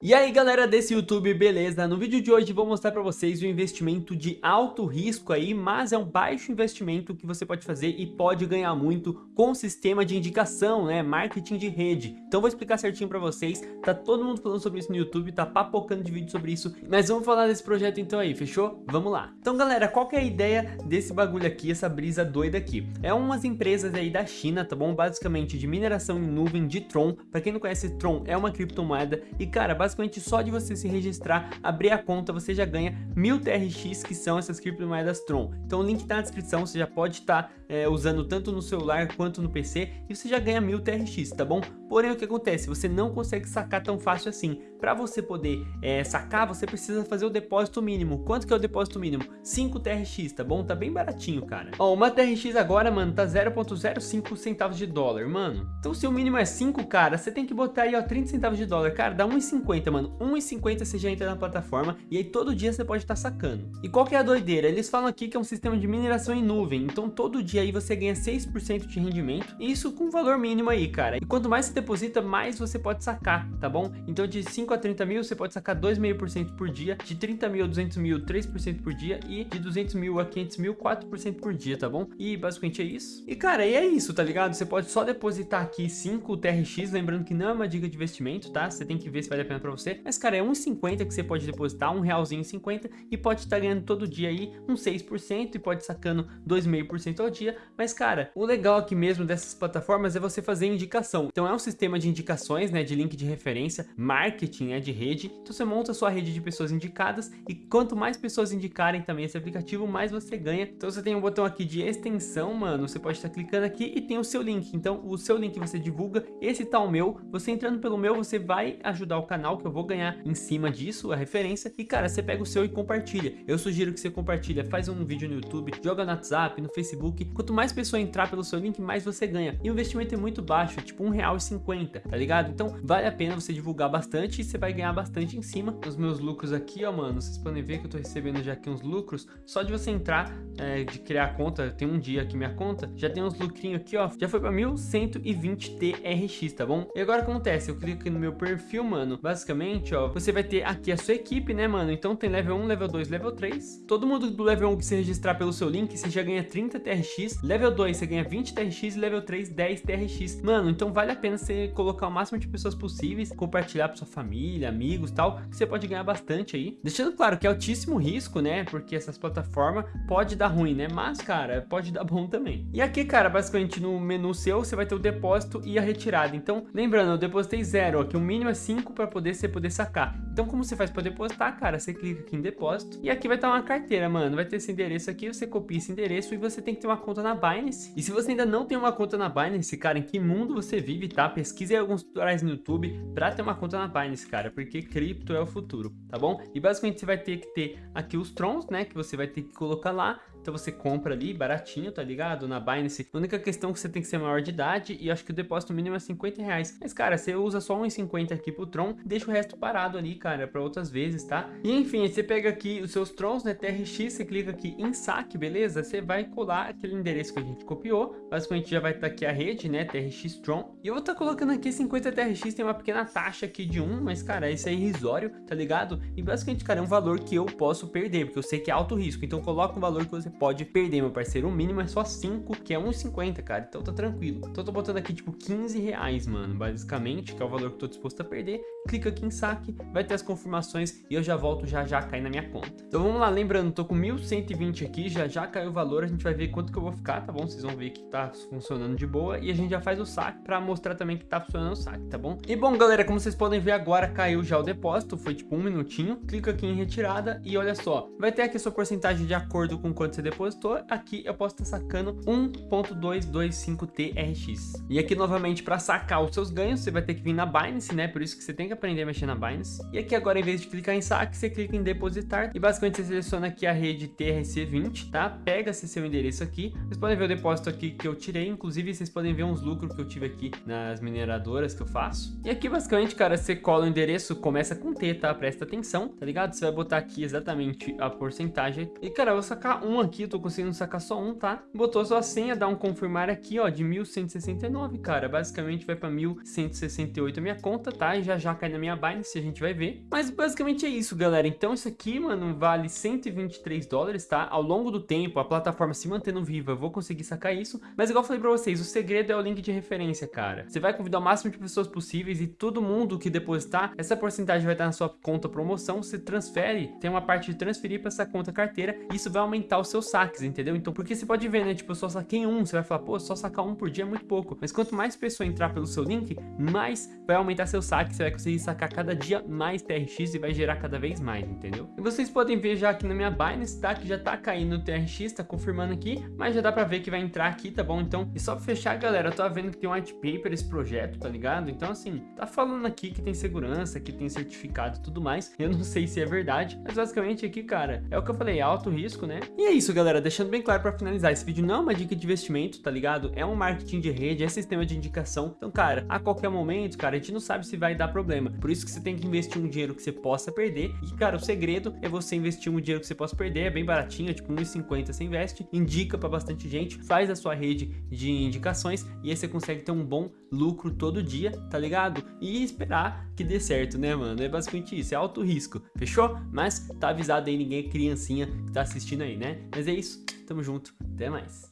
E aí galera desse YouTube, beleza? No vídeo de hoje vou mostrar para vocês o investimento de alto risco aí, mas é um baixo investimento que você pode fazer e pode ganhar muito com o sistema de indicação, né? Marketing de rede. Então vou explicar certinho para vocês, tá todo mundo falando sobre isso no YouTube, tá papocando de vídeo sobre isso, mas vamos falar desse projeto então aí, fechou? Vamos lá. Então galera, qual que é a ideia desse bagulho aqui, essa brisa doida aqui? É umas empresas aí da China, tá bom? Basicamente de mineração em nuvem de Tron. Para quem não conhece, Tron é uma criptomoeda e cara, basicamente basicamente só de você se registrar, abrir a conta, você já ganha mil TRX, que são essas criptomoedas Tron. Então o link tá na descrição, você já pode estar tá, é, usando tanto no celular quanto no PC, e você já ganha mil TRX, tá bom? Porém, o que acontece? Você não consegue sacar tão fácil assim. Para você poder é, sacar, você precisa fazer o depósito mínimo. Quanto que é o depósito mínimo? 5 TRX, tá bom? Tá bem baratinho, cara. Ó, uma TRX agora, mano, tá 0.05 centavos de dólar, mano. Então se o mínimo é 5, cara, você tem que botar aí, ó, 30 centavos de dólar. Cara, dá 1,50, mano. 1,50 você já entra na plataforma e aí todo dia você pode estar tá sacando. E qual que é a doideira? Eles falam aqui que é um sistema de mineração em nuvem. Então todo dia aí você ganha 6% de rendimento. E isso com valor mínimo aí, cara. E quanto mais você deposita, mais você pode sacar, tá bom? Então de 5 a 30 mil, você pode sacar 2,5% por dia, de 30 mil a 200 mil, 3% por dia, e de 200 mil a 500 mil, 4% por dia, tá bom? E basicamente é isso. E cara, e é isso, tá ligado? Você pode só depositar aqui 5 TRX, lembrando que não é uma dica de investimento, tá? Você tem que ver se vale a pena pra você. Mas cara, é 1,50 que você pode depositar, um realzinho 50, e pode estar ganhando todo dia aí uns 6%, e pode sacando 2,5% ao dia. Mas cara, o legal aqui mesmo dessas plataformas é você fazer indicação. Então é um sistema de indicações, né, de link de referência, marketing, né, de rede. Então você monta sua rede de pessoas indicadas e quanto mais pessoas indicarem também esse aplicativo, mais você ganha. Então você tem um botão aqui de extensão, mano, você pode estar clicando aqui e tem o seu link. Então o seu link você divulga, esse tá o meu. Você entrando pelo meu, você vai ajudar o canal que eu vou ganhar em cima disso, a referência. E cara, você pega o seu e compartilha. Eu sugiro que você compartilha, faz um vídeo no YouTube, joga no WhatsApp, no Facebook. Quanto mais pessoa entrar pelo seu link, mais você ganha. E o investimento é muito baixo, é tipo R$1,50 tá ligado? Então vale a pena você divulgar bastante você vai ganhar bastante em cima. Os meus lucros aqui, ó, mano, vocês podem ver que eu tô recebendo já aqui uns lucros. Só de você entrar, é, de criar a conta, tem um dia aqui minha conta, já tem uns lucrinhos aqui, ó, já foi pra 1120 TRX, tá bom? E agora acontece? Eu clico aqui no meu perfil, mano, basicamente, ó, você vai ter aqui a sua equipe, né, mano? Então tem level 1, level 2, level 3. Todo mundo do level 1 que se registrar pelo seu link, você já ganha 30 TRX. Level 2, você ganha 20 TRX. Level 3, 10 TRX. Mano, então vale a pena você colocar o máximo de pessoas possíveis, compartilhar para sua família, amigos tal, que você pode ganhar bastante aí. Deixando claro que é altíssimo risco, né? Porque essas plataformas pode dar ruim, né? Mas, cara, pode dar bom também. E aqui, cara, basicamente no menu seu, você vai ter o depósito e a retirada. Então, lembrando, eu depositei zero, aqui o mínimo é 5 para poder você poder sacar. Então, como você faz para depositar, cara? Você clica aqui em depósito e aqui vai estar uma carteira, mano. Vai ter esse endereço aqui, você copia esse endereço e você tem que ter uma conta na Binance. E se você ainda não tem uma conta na Binance, cara, em que mundo você vive, tá? Pesquise alguns tutoriais no YouTube para ter uma conta na Binance, cara, porque cripto é o futuro, tá bom? E basicamente você vai ter que ter aqui os trons, né, que você vai ter que colocar lá, então você compra ali baratinho, tá ligado? Na Binance. A única questão é que você tem que ser maior de idade e acho que o depósito mínimo é 50 reais. Mas, cara, você usa só 1,50 aqui pro Tron, deixa o resto parado ali, cara, para outras vezes, tá? E enfim, você pega aqui os seus Trons, né, TRX, você clica aqui em saque, beleza? Você vai colar aquele endereço que a gente copiou. Basicamente já vai estar tá aqui a rede, né, TRX Tron. E eu vou estar tá colocando aqui 50 TRX, tem uma pequena taxa aqui de 1, mas, cara, esse é irrisório, tá ligado? E basicamente, cara, é um valor que eu posso perder, porque eu sei que é alto risco. Então coloca um valor que você pode perder, meu parceiro. O mínimo é só 5, que é 1,50, cara. Então tá tranquilo. Então tô botando aqui, tipo, 15 reais, mano, basicamente, que é o valor que eu tô disposto a perder. Clica aqui em saque, vai ter as confirmações e eu já volto já já cair na minha conta. Então vamos lá, lembrando, tô com 1.120 aqui, já já caiu o valor, a gente vai ver quanto que eu vou ficar, tá bom? Vocês vão ver que tá funcionando de boa e a gente já faz o saque pra mostrar também que tá funcionando o saque, tá bom? E bom, galera, como vocês podem ver agora, caiu já o depósito, foi tipo um minutinho. Clica aqui em retirada e olha só, vai ter aqui a sua porcentagem de acordo com quanto você depositou. Aqui eu posso estar sacando 1.225 TRX. E aqui novamente para sacar os seus ganhos, você vai ter que vir na Binance, né? Por isso que você tem que aprender a mexer na Binance. E aqui agora, em vez de clicar em saque, você clica em depositar e basicamente você seleciona aqui a rede TRC20, tá? Pega esse seu endereço aqui. Vocês podem ver o depósito aqui que eu tirei, inclusive vocês podem ver uns lucros que eu tive aqui nas mineradoras que eu faço. E aqui basicamente, cara, você cola o endereço, começa com T, tá? Presta atenção, tá ligado? Você vai botar aqui exatamente a porcentagem. E, cara, eu vou sacar um aqui, eu tô conseguindo sacar só um, tá? Botou sua senha, dá um confirmar aqui, ó, de 1169, cara. Basicamente vai pra 1168 a minha conta, tá? E já já cair na minha Binance, a gente vai ver. Mas basicamente é isso, galera. Então isso aqui, mano, vale 123 dólares, tá? Ao longo do tempo, a plataforma se mantendo viva, eu vou conseguir sacar isso. Mas igual eu falei pra vocês, o segredo é o link de referência, cara. Você vai convidar o máximo de pessoas possíveis e todo mundo que depositar, essa porcentagem vai estar na sua conta promoção, você transfere, tem uma parte de transferir para essa conta carteira, isso vai aumentar os seus saques, entendeu? Então, porque você pode ver, né, tipo, eu só saquei um, você vai falar, pô, só sacar um por dia é muito pouco, mas quanto mais pessoa entrar pelo seu link, mais vai aumentar seu saque, você vai conseguir sacar cada dia mais TRX e vai gerar cada vez mais, entendeu? E vocês podem ver já aqui na minha Binance, tá, que já tá caindo o TRX, tá confirmando aqui, mas já dá pra ver que vai entrar aqui, tá bom? Então, e só pra fechar, galera, eu tô vendo que tem um white paper esse projeto, tá ligado? Então, assim, tá falando aqui que tem segurança, que tem certificado e tudo mais, eu não sei se é verdade, mas basicamente aqui, cara, é o que eu falei, alto risco, né? E é isso, galera, deixando bem claro pra finalizar, esse vídeo não é uma dica de investimento, tá ligado? É um marketing de rede, é sistema de indicação, então, cara, a qualquer momento, cara, a gente não sabe se vai dar problema, por isso que você tem que investir um dinheiro que você possa perder, e, cara, o segredo é você investir um dinheiro que você possa perder, é bem baratinho, é tipo 1,50 você investe, indica pra bastante gente, faz a sua rede de indicações, e aí você consegue ter um bom lucro todo dia, tá ligado? E esperar que dê certo, né, mano? É basicamente isso, é alto risco, fechou? Mas tá avisado aí, ninguém é criancinha que tá assistindo aí, né? Mas é isso, tamo junto, até mais.